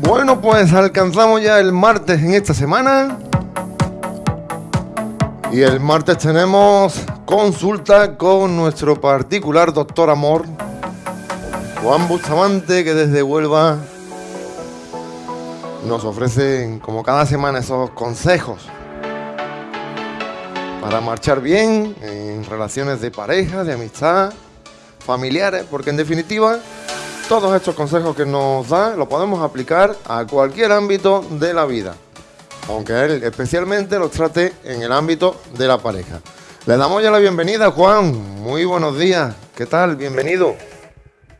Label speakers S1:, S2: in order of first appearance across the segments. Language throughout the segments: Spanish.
S1: Bueno, pues alcanzamos ya el martes en esta semana. Y el martes tenemos consulta con nuestro particular doctor amor, Juan Bustamante, que desde Huelva nos ofrece como cada semana esos consejos para marchar bien en relaciones de pareja, de amistad, familiares, porque en definitiva todos estos consejos que nos da los podemos aplicar a cualquier ámbito de la vida, aunque él especialmente los trate en el ámbito de la pareja. Le damos ya la bienvenida, Juan. Muy buenos días. ¿Qué tal? Bienvenido.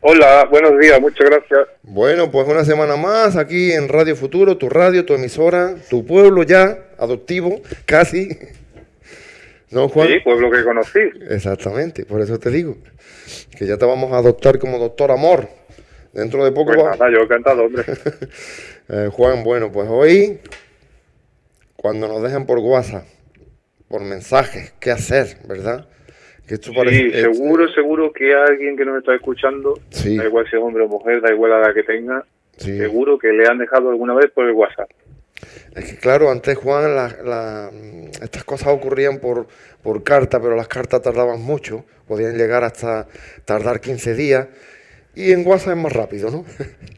S2: Hola, buenos días, muchas gracias.
S1: Bueno, pues una semana más aquí en Radio Futuro, tu radio, tu emisora, tu pueblo ya adoptivo, casi.
S2: ¿No, Juan? Sí, pueblo que conocí.
S1: Exactamente, por eso te digo, que ya te vamos a adoptar como doctor amor. Dentro de poco.
S2: Pues nada, yo encantado, hombre.
S1: Eh, Juan, bueno, pues hoy, cuando nos dejan por WhatsApp, por mensajes, qué hacer, ¿verdad?
S2: Que sí, seguro, seguro que alguien que nos está escuchando, da igual si es hombre o mujer, da igual la edad que tenga, seguro que le han dejado alguna vez por el WhatsApp.
S1: Es que claro, antes Juan, estas cosas ocurrían por, por carta, pero las cartas tardaban mucho, podían llegar hasta tardar 15 días. Y en WhatsApp es más rápido, ¿no?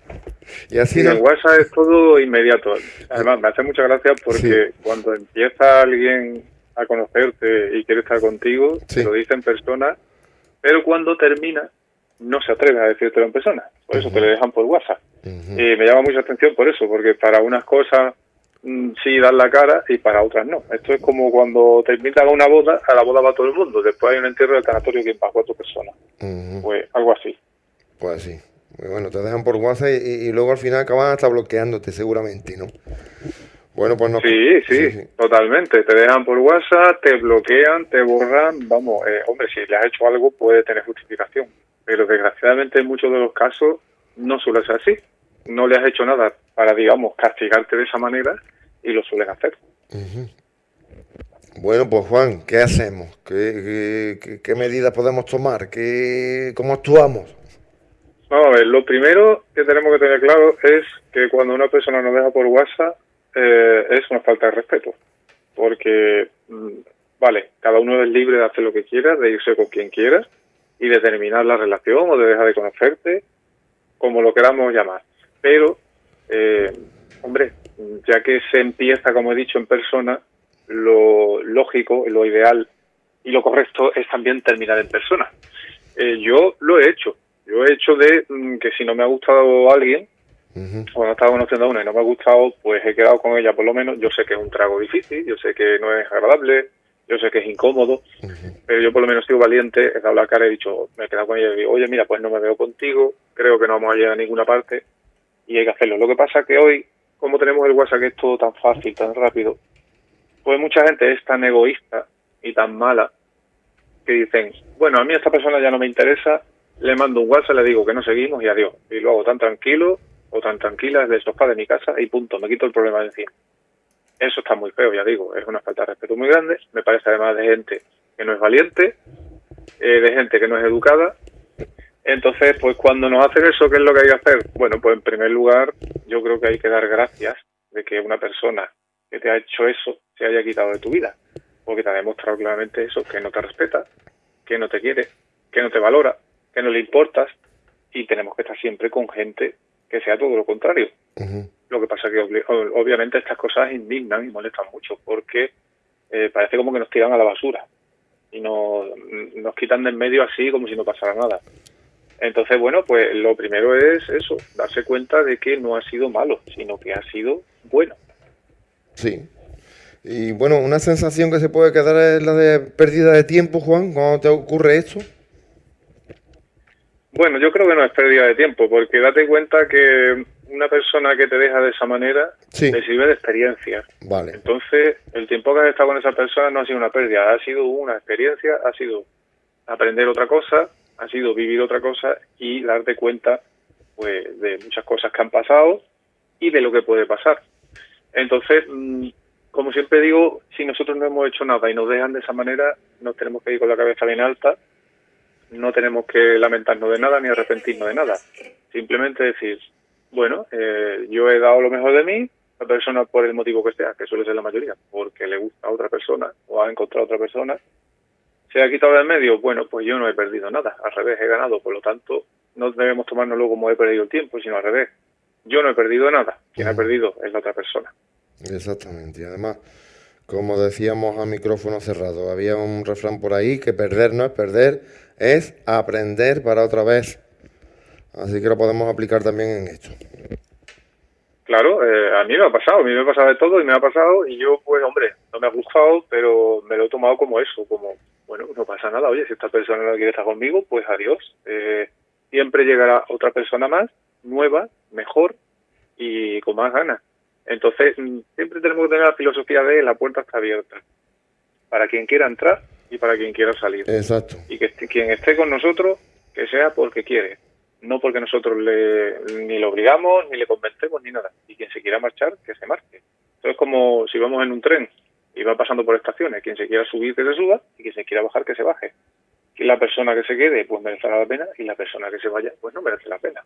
S2: y así en WhatsApp es todo inmediato. Además, me hace mucha gracia porque cuando empieza alguien a conocerte y quiere estar contigo, te lo dice en persona, pero cuando termina no se atreve a decírtelo en persona. Por eso te lo dejan por WhatsApp. Y me llama mucha atención por eso, porque para unas cosas sí dan la cara y para otras no. Esto es como cuando te invitan a una boda, a la boda va todo el mundo, después hay un entierro del tanatorio que va cuatro personas. Pues algo así.
S1: Pues sí. Bueno, te dejan por WhatsApp y, luego al final acaban hasta bloqueándote seguramente, ¿no?
S2: Bueno, pues no. Sí, sí, totalmente. Te dejan por WhatsApp, te bloquean, te borran. Vamos, eh, hombre, si le has hecho algo puede tener justificación. Pero desgraciadamente en muchos de los casos no suele ser así. No le has hecho nada para, digamos, castigarte de esa manera y lo suelen hacer.
S1: Bueno, pues Juan, ¿qué hacemos? ¿Qué, qué, qué medidas podemos tomar? ¿Qué, ¿Cómo actuamos?
S2: Vamos a ver, lo primero que tenemos que tener claro es que cuando una persona nos deja por WhatsApp eh, es una falta de respeto. Porque, mm, vale, cada uno es libre de hacer lo que quiera, de irse con quien quiera y de terminar la relación o de dejar de conocerte, como lo queramos llamar. Pero, eh, hombre, ya que se empieza, como he dicho, en persona, lo lógico, lo ideal y lo correcto es también terminar en persona. Eh, yo lo he hecho yo he hecho de mm, que si no me ha gustado alguien, o no estaba conociendo a una y no me ha gustado, pues he quedado con ella por lo menos. Yo sé que es un trago difícil, yo sé que no es agradable, yo sé que es incómodo, pero yo por lo menos he sido valiente, he dado la cara y he dicho, me he quedado con ella y digo, oye, mira, pues no me veo contigo, creo que no vamos a llegar a ninguna parte y hay que hacerlo. Lo que pasa que hoy, como tenemos el WhatsApp que es todo tan fácil, tan rápido, pues mucha gente es tan egoísta y tan mala que dicen, bueno, a mí esta persona ya no me interesa, le mando un WhatsApp, le digo que no seguimos y adiós. Y lo hago tan tranquilo o tan tranquila desde el sofá de mi casa y punto, me quito el problema de encima. Eso está muy feo, ya digo, es una falta de respeto muy grande. Me parece además de gente que no es valiente, eh, de gente que no es educada. Entonces, pues cuando nos hacen eso, ¿qué es lo que hay que hacer? Bueno, pues en primer lugar, yo creo que hay que dar gracias de que una persona que te ha hecho eso se haya quitado de tu vida, porque te ha demostrado claramente eso, que no te respeta, que no te quiere, que no te valora, que no le importas y tenemos que estar siempre con gente que sea todo lo contrario. Lo que pasa que obviamente estas cosas indignan y molestan mucho porque eh, parece como que nos tiran a la basura y nos, nos quitan de en medio así como si no pasara nada. Entonces, bueno, pues lo primero es eso, darse cuenta de que no ha sido malo, sino que ha sido bueno.
S1: Sí. Y bueno, una sensación que se puede quedar es la de pérdida de tiempo, Juan, cuando te ocurre esto.
S2: Bueno, yo creo que no es pérdida de tiempo, porque date cuenta que una persona que te deja de esa manera te sirve de experiencia.
S1: Vale.
S2: Entonces, el tiempo que has estado con esa persona no ha sido una pérdida, ha sido una experiencia, ha sido aprender otra cosa, ha sido vivir otra cosa y darte cuenta pues de muchas cosas que han pasado y de lo que puede pasar. Entonces, mm, como siempre digo, si nosotros no hemos hecho nada y nos dejan de esa manera, nos tenemos que ir con la cabeza bien alta no tenemos que lamentarnos de nada ni arrepentirnos de nada. Simplemente decir, bueno, eh, yo he dado lo mejor de mí, la persona por el motivo que sea, que suele ser la mayoría, porque le gusta a otra persona o ha encontrado a otra persona, se ha quitado del medio, bueno, pues yo no he perdido nada, al revés, he ganado, por lo tanto, no debemos tomárnoslo como he perdido el tiempo, sino al revés. Yo no he perdido nada, quien ha perdido es la otra persona.
S1: Exactamente, y además, como decíamos a micrófono cerrado, había un refrán por ahí que perder no es perder, es aprender para otra vez. Así que lo podemos aplicar también en esto.
S2: Claro, eh, a mí me ha pasado, a mí me ha pasado de todo y me ha pasado y yo, pues hombre, no me ha gustado, pero me lo he tomado como eso, como, bueno, no pasa nada, oye, si esta persona no quiere estar conmigo, pues adiós. Eh, siempre llegará otra persona más, nueva, mejor y con más ganas. Entonces, mm, siempre tenemos que tener la filosofía de la puerta está abierta. Para quien quiera entrar y para quien quiera salir.
S1: Exacto.
S2: Y que quien esté con nosotros, que sea porque quiere. No porque nosotros le, ni le obligamos, ni le convencemos, ni nada. Y quien se quiera marchar, que se marche. Entonces, es como si vamos en un tren y va pasando por estaciones. Quien se quiera subir, que se suba. Y quien se quiera bajar, que se baje. Y la persona que se quede, pues merecerá la pena. Y la persona que se vaya, pues no merece la pena.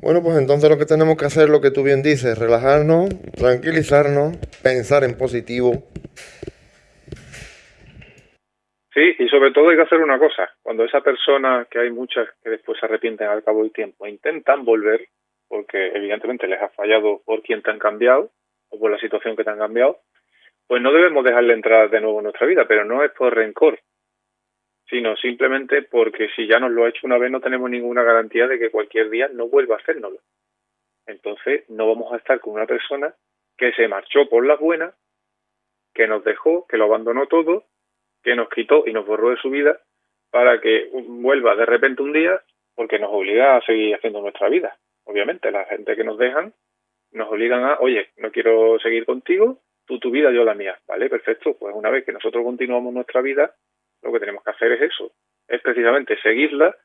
S1: Bueno, pues entonces lo que tenemos que hacer, lo que tú bien dices, relajarnos, tranquilizarnos, pensar en positivo.
S2: Sí, y sobre todo hay que hacer una cosa. Cuando esa persona, que hay muchas que después se arrepienten al cabo del tiempo, intentan volver, porque evidentemente les ha fallado por quien te han cambiado o por la situación que te han cambiado, pues no debemos dejarle entrar de nuevo en nuestra vida, pero no es por rencor, sino simplemente porque si ya nos lo ha hecho una vez no tenemos ninguna garantía de que cualquier día no vuelva a hacérnoslo. Entonces no vamos a estar con una persona que se marchó por las buenas, que nos dejó, que lo abandonó todo, que nos quitó y nos borró de su vida para que vuelva de repente un día porque nos obliga a seguir haciendo nuestra vida. Obviamente, la gente que nos dejan nos obligan a, oye, no quiero seguir contigo, tú tu vida, yo la mía. Vale, perfecto. Pues una vez que nosotros continuamos nuestra vida, lo que tenemos que hacer es eso, es precisamente seguirla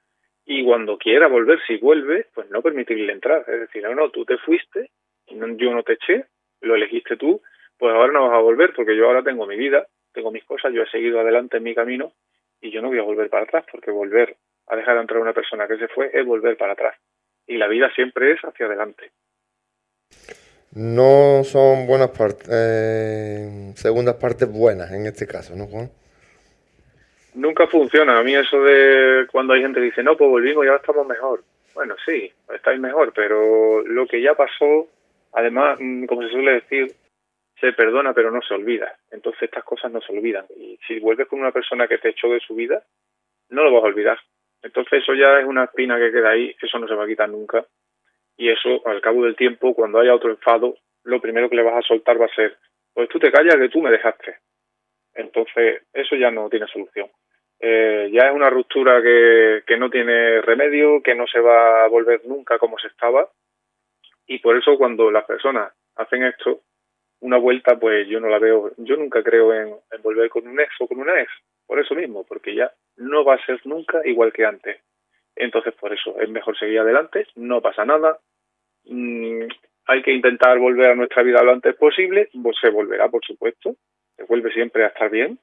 S2: y cuando quiera volver, si vuelve, pues no permitirle entrar. Es decir, no, no, tú te fuiste, yo no te eché, lo elegiste tú, pues ahora no vas a volver porque yo ahora tengo mi vida, tengo mis cosas, yo he seguido adelante en mi camino y yo no voy a volver para atrás porque volver a dejar de entrar una persona que se fue es volver para atrás. Y la vida siempre es hacia adelante.
S1: No son buenas partes, eh, segundas partes buenas en este caso, ¿no, Juan?
S2: nunca funciona. A mí eso de cuando hay gente que dice, no, pues volvimos y ahora estamos mejor. Bueno, sí, estáis mejor, pero lo que ya pasó, además, mm, como se suele decir, se perdona pero no se olvida. Entonces estas cosas no se olvidan. Y si vuelves con una persona que te echó de su vida, no lo vas a olvidar. Entonces eso ya es una espina que queda ahí, eso no se va a quitar nunca. Y eso, al cabo del tiempo, cuando haya otro enfado, lo primero que le vas a soltar va a ser, pues tú te callas que tú me dejaste. Entonces, eso ya no tiene solución. Eh, ya es una ruptura que, que no tiene remedio, que no se va a volver nunca como se estaba. Y por eso cuando las personas hacen esto, una vuelta, pues yo no la veo, yo nunca creo en, volver con un ex o con una ex, por eso mismo, porque ya no va a ser nunca igual que antes. Entonces, por eso es mejor seguir adelante, no pasa nada, mm, hay que intentar volver a nuestra vida lo antes posible, pues se volverá, por supuesto, se vuelve siempre a estar bien,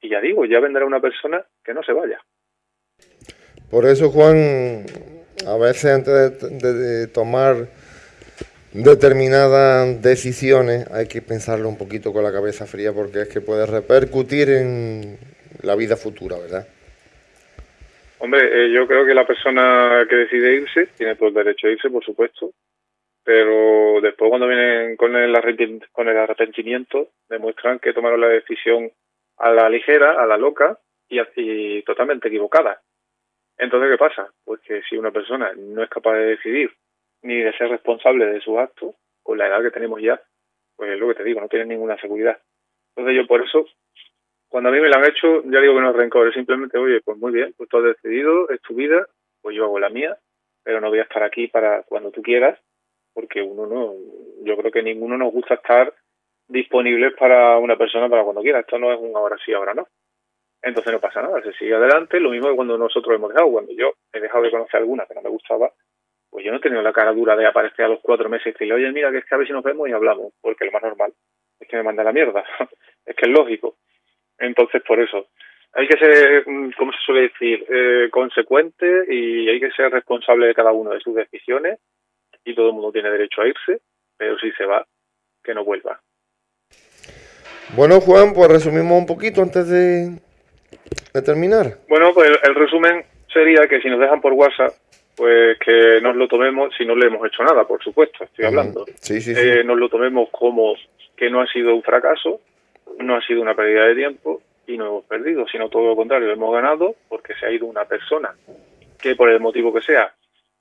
S2: y ya digo, ya vendrá una persona que no se vaya.
S1: Por eso, Juan, a veces antes de, tomar determinadas decisiones hay que pensarlo un poquito con la cabeza fría porque es que puede repercutir en la vida futura, ¿verdad?
S2: Hombre, eh, yo creo que la persona que decide irse tiene todo el derecho a irse, por supuesto, pero después cuando vienen con el, con el arrepentimiento demuestran que tomaron la decisión a la ligera, a la loca y, totalmente equivocada. Entonces, ¿qué pasa? Pues que si una persona no es capaz de decidir ni de ser responsable de sus actos, con la edad que tenemos ya, pues es lo que te digo, no tiene ninguna seguridad. Entonces yo por eso, cuando a mí me lo han hecho, ya digo que no es rencor, es simplemente, oye, pues muy bien, pues tú has decidido, es tu vida, pues yo hago la mía, pero no voy a estar aquí para cuando tú quieras, porque uno no, yo creo que ninguno nos gusta estar disponibles para una persona para cuando quiera. Esto no es un ahora sí, ahora no. Entonces no pasa nada, se sigue adelante. Lo mismo que cuando nosotros hemos dejado, cuando yo he dejado de conocer alguna que no me gustaba, pues yo no he tenido la cara dura de aparecer a los cuatro meses y decirle, oye, mira, que es que a ver si nos vemos y hablamos, porque lo más normal es que me manda la mierda. es que es lógico. Entonces, por eso, hay que ser, mm, ¿cómo se suele decir?, eh, consecuente y hay que ser responsable de cada uno de sus decisiones y todo el mundo tiene derecho a irse, pero si se va, que no vuelva.
S1: Bueno, Juan, pues resumimos un poquito antes de, terminar.
S2: Bueno, pues el, resumen sería que si nos dejan por WhatsApp, pues que nos lo tomemos, si no le hemos hecho nada, por supuesto, estoy hablando,
S1: sí, sí,
S2: eh, nos lo tomemos como que no ha sido un fracaso, no ha sido una pérdida de tiempo y no hemos perdido, sino todo lo contrario, hemos ganado porque se ha ido una persona que por el motivo que sea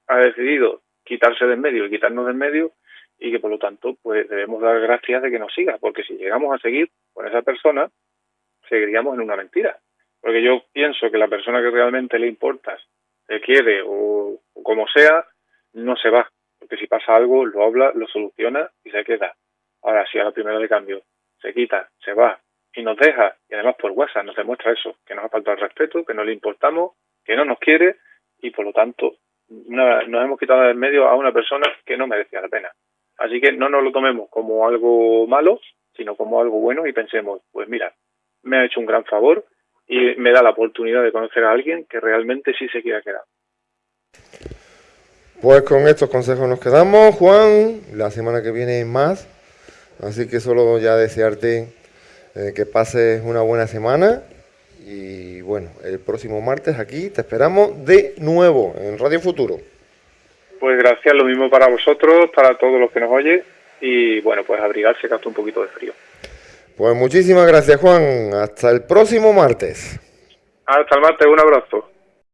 S2: ha decidido quitarse del medio y quitarnos del medio y que por lo tanto pues debemos dar gracias de que nos siga, porque si llegamos a seguir con esa persona, seguiríamos en una mentira. Porque yo pienso que la persona que realmente le importa, le quiere o, como sea, no se va. Porque si pasa algo, lo habla, lo soluciona y se queda. Ahora, si a la primera de cambio se quita, se va y nos deja, y además por WhatsApp nos demuestra eso, que nos ha faltado el respeto, que no le importamos, que no nos quiere y por lo tanto nos hemos quitado del medio a una persona que no merecía la pena. Así que no nos lo tomemos como algo malo, sino como algo bueno y pensemos, pues mira, me ha hecho un gran favor y me da la oportunidad de conocer a alguien que realmente sí se quiera quedar.
S1: Pues con estos consejos nos quedamos, Juan. La semana que viene más. Así que solo ya desearte eh, que pases una buena semana. Y bueno, el próximo martes aquí te esperamos de nuevo en Radio Futuro.
S2: Pues gracias, lo mismo para vosotros, para todos los que nos oyen y bueno, pues abrigarse que hace un poquito de frío.
S1: Pues muchísimas gracias Juan, hasta el próximo martes.
S2: Hasta el martes, un abrazo.